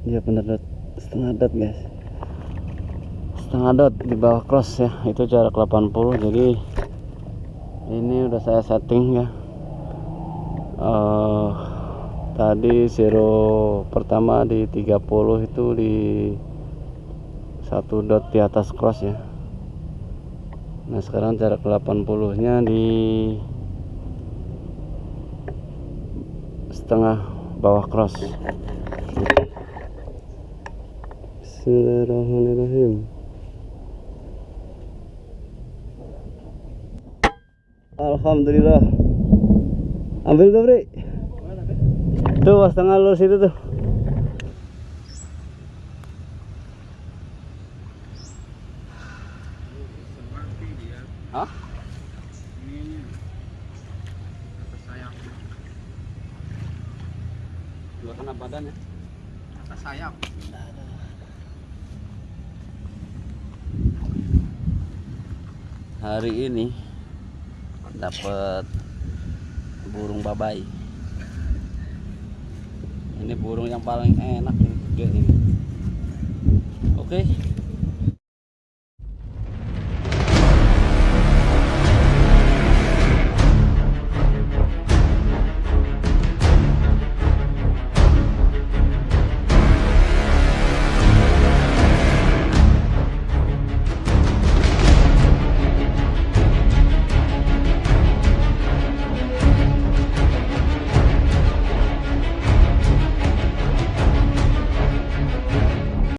Iya bener dot. Setengah dot guys. Setengah dot di bawah cross ya. Itu jarak 80 jadi ini udah saya setting ya. Eh tadi zero pertama di 30 itu di satu dot di atas cross ya. Nah sekarang jarak 80 nya di setengah bawah cross Bismillahirrahmanirrahim. Alhamdulillah. Ambil tuh Bri tuh pas tengah lurus itu tuh. Hah? Dua kena badan ya? atas sayap Hari ini dapat burung babai. Ini burung yang paling enak ini. Oke,